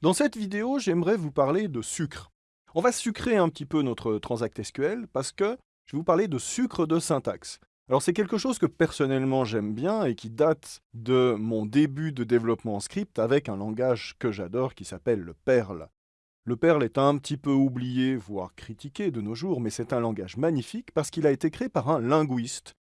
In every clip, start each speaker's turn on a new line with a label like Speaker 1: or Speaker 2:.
Speaker 1: Dans cette vidéo, j'aimerais vous parler de sucre. On va sucrer un petit peu notre Transact SQL parce que je vais vous parler de sucre de syntaxe. Alors c'est quelque chose que personnellement j'aime bien et qui date de mon début de développement en script avec un langage que j'adore qui s'appelle le Perl. Le Perl est un petit peu oublié, voire critiqué de nos jours, mais c'est un langage magnifique parce qu'il a été créé par un linguiste,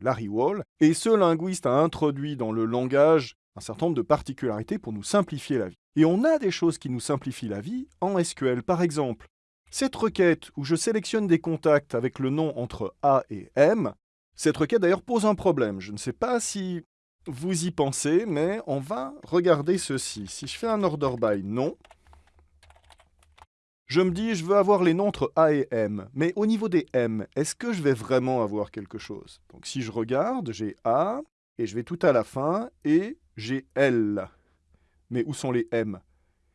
Speaker 1: Larry Wall, et ce linguiste a introduit dans le langage un certain nombre de particularités pour nous simplifier la vie. Et on a des choses qui nous simplifient la vie en SQL. Par exemple, cette requête où je sélectionne des contacts avec le nom entre A et M, cette requête d'ailleurs pose un problème. Je ne sais pas si vous y pensez, mais on va regarder ceci. Si je fais un order by nom, je me dis je veux avoir les noms entre A et M. Mais au niveau des M, est-ce que je vais vraiment avoir quelque chose? Donc si je regarde, j'ai A, et je vais tout à la fin, et j'ai L. Mais où sont les M?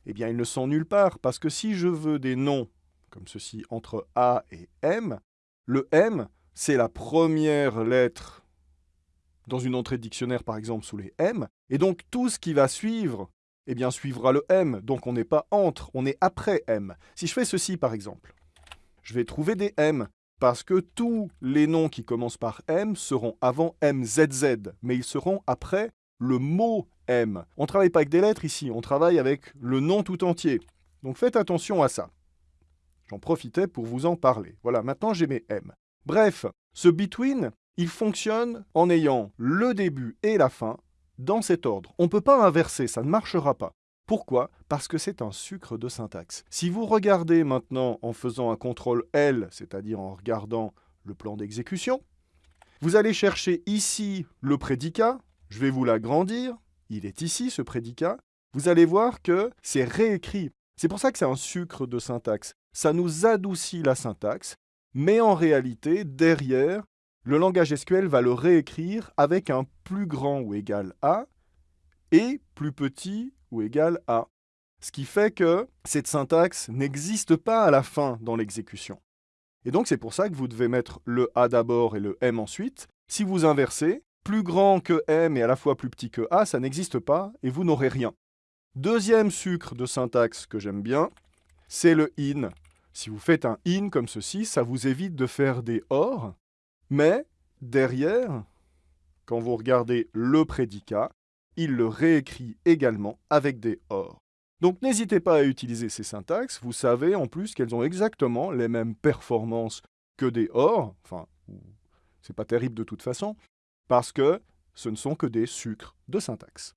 Speaker 1: Eh bien, ils ne sont nulle part, parce que si je veux des noms, comme ceci, entre A et M, le M, c'est la première lettre dans une entrée de dictionnaire, par exemple, sous les M, et donc tout ce qui va suivre, eh bien, suivra le M, donc on n'est pas entre, on est après M. Si je fais ceci, par exemple, je vais trouver des M, parce que tous les noms qui commencent par M seront avant MZZ, mais ils seront après le mot M. On ne travaille pas avec des lettres ici, on travaille avec le nom tout entier. Donc faites attention à ça. J'en profitais pour vous en parler. Voilà, maintenant j'ai mes M. Bref, ce between, il fonctionne en ayant le début et la fin dans cet ordre. On ne peut pas inverser, ça ne marchera pas. Pourquoi? Parce que c'est un sucre de syntaxe. Si vous regardez maintenant en faisant un contrôle L, c'est-à-dire en regardant le plan d'exécution, vous allez chercher ici le prédicat, je vais vous l'agrandir. Il est ici, ce prédicat. Vous allez voir que c'est réécrit. C'est pour ça que c'est un sucre de syntaxe. Ça nous adoucit la syntaxe, mais en réalité, derrière, le langage SQL va le réécrire avec un plus grand ou égal à et plus petit ou égal à. Ce qui fait que cette syntaxe n'existe pas à la fin dans l'exécution. Et donc c'est pour ça que vous devez mettre le A d'abord et le M ensuite. Si vous inversez, plus grand que M et à la fois plus petit que A, ça n'existe pas et vous n'aurez rien. Deuxième sucre de syntaxe que j'aime bien, c'est le in. Si vous faites un in comme ceci, ça vous évite de faire des or, mais derrière, quand vous regardez le prédicat, il le réécrit également avec des or. Donc n'hésitez pas à utiliser ces syntaxes, vous savez en plus qu'elles ont exactement les mêmes performances que des or, enfin, c'est pas terrible de toute façon, parce que ce ne sont que des sucres de syntaxe.